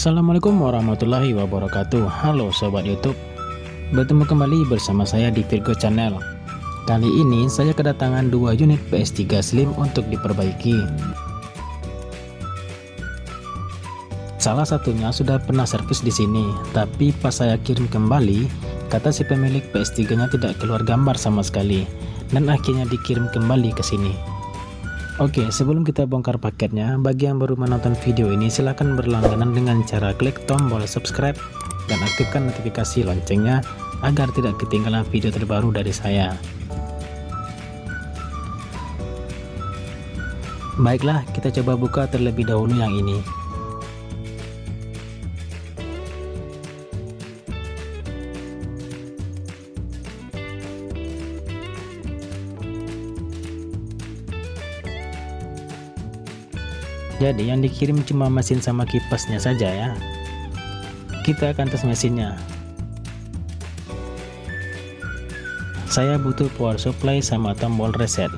Assalamualaikum warahmatullahi wabarakatuh. Halo Sobat Youtube. Bertemu kembali bersama saya di Virgo Channel. Kali ini saya kedatangan dua unit PS3 Slim untuk diperbaiki. Salah satunya sudah pernah servis di sini Tapi pas saya kirim kembali Kata si pemilik PS3 nya tidak keluar gambar sama sekali Dan akhirnya dikirim kembali ke sini Oke, sebelum kita bongkar paketnya, bagi yang baru menonton video ini silahkan berlangganan dengan cara klik tombol subscribe dan aktifkan notifikasi loncengnya agar tidak ketinggalan video terbaru dari saya. Baiklah, kita coba buka terlebih dahulu yang ini. Jadi yang dikirim cuma mesin sama kipasnya saja ya. Kita akan tes mesinnya. Saya butuh power supply sama tombol reset.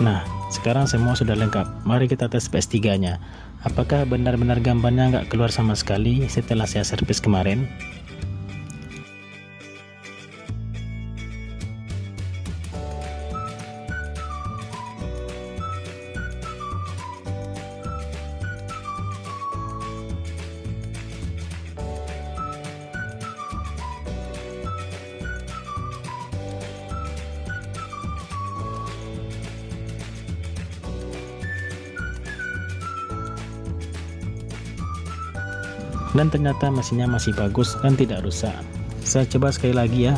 Nah sekarang semua sudah lengkap. Mari kita tes PS3 nya apakah benar-benar gambarnya nggak keluar sama sekali setelah saya servis kemarin dan ternyata mesinnya masih bagus dan tidak rusak. Saya coba sekali lagi ya.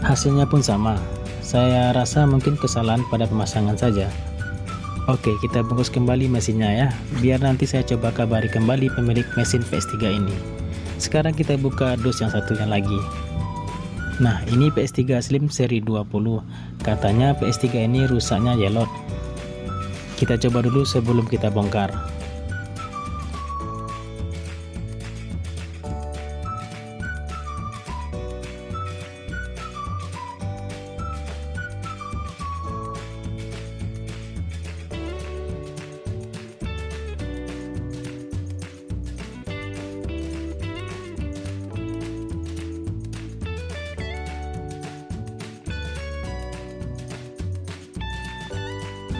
Hasilnya pun sama. Saya rasa mungkin kesalahan pada pemasangan saja Oke kita bungkus kembali mesinnya ya. Biar nanti saya coba kabari kembali pemilik mesin PS3 ini. Sekarang kita buka dos yang satunya lagi. Nah ini PS3 Slim seri 20 katanya PS3 ini rusaknya yellow. Kita coba dulu sebelum kita bongkar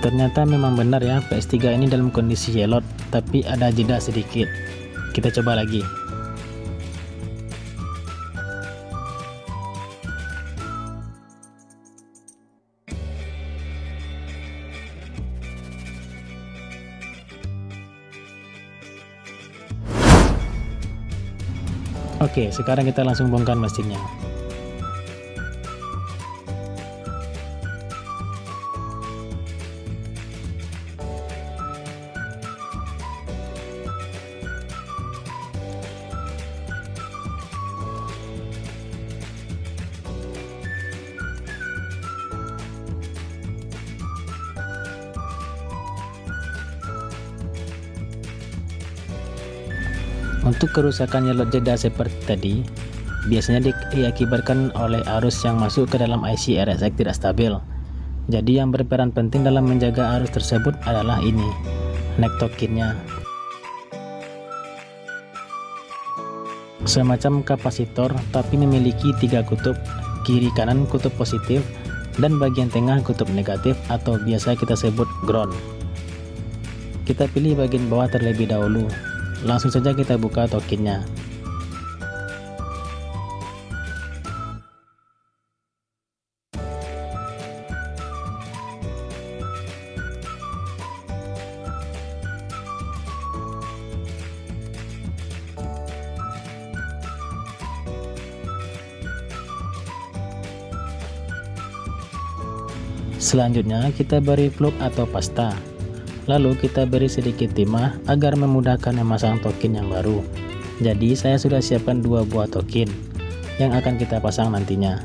ternyata memang benar ya PS3 ini dalam kondisi yellow tapi ada jeda sedikit kita coba lagi Oke, sekarang kita langsung bongkar mesinnya. Untuk kerusakan nyelot jeda seperti tadi, biasanya di diakibatkan oleh arus yang masuk ke dalam IC RSX tidak stabil. Jadi yang berperan penting dalam menjaga arus tersebut adalah ini, neck tokinnya. Semacam kapasitor tapi memiliki tiga kutub, kiri kanan kutub positif dan bagian tengah kutub negatif atau biasa kita sebut ground. Kita pilih bagian bawah terlebih dahulu langsung saja kita buka tokennya Selanjutnya kita beri fluk atau pasta Lalu kita beri sedikit timah agar memudahkan memasang token yang baru. Jadi saya sudah siapkan dua buah token yang akan kita pasang nantinya.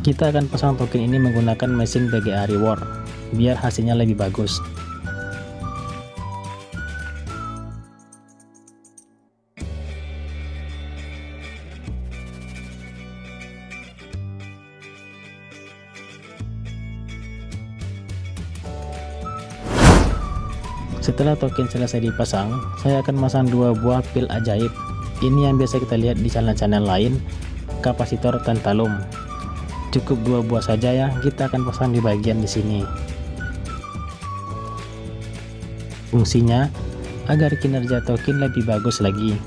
Kita akan pasang token ini menggunakan mesin BGA Reward, biar hasilnya lebih bagus. Setelah token selesai dipasang, saya akan masang dua buah pil ajaib. Ini yang biasa kita lihat di channel-channel lain, kapasitor tantalum. Cukup dua buah saja ya, kita akan pasang di bagian di sini. Fungsinya agar kinerja token lebih bagus lagi,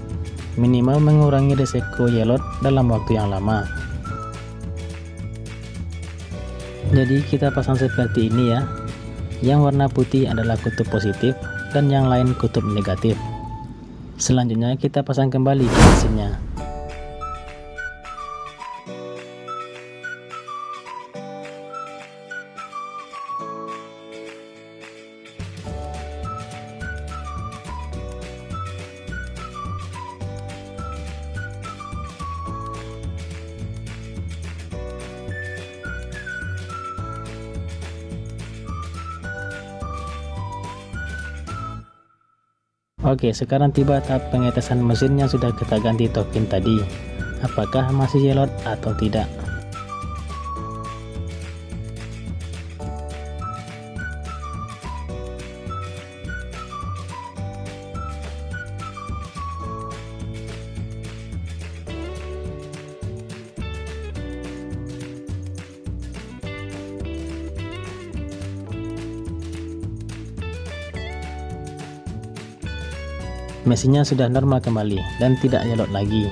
minimal mengurangi resiko yellow dalam waktu yang lama. Jadi kita pasang seperti ini ya, yang warna putih adalah kutub positif dan yang lain kutub negatif. Selanjutnya kita pasang kembali ke mesinnya. Oke sekarang tiba tahap pengetesan mesin yang sudah kita ganti token tadi. Apakah masih yellow atau tidak mesinnya sudah normal kembali dan tidak nyelot lagi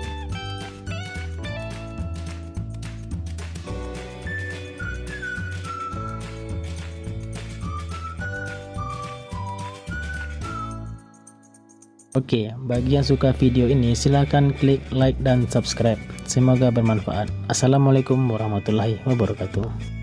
Oke, bagi yang suka video ini silahkan klik like dan subscribe. Semoga bermanfaat. Assalamualaikum warahmatullahi wabarakatuh.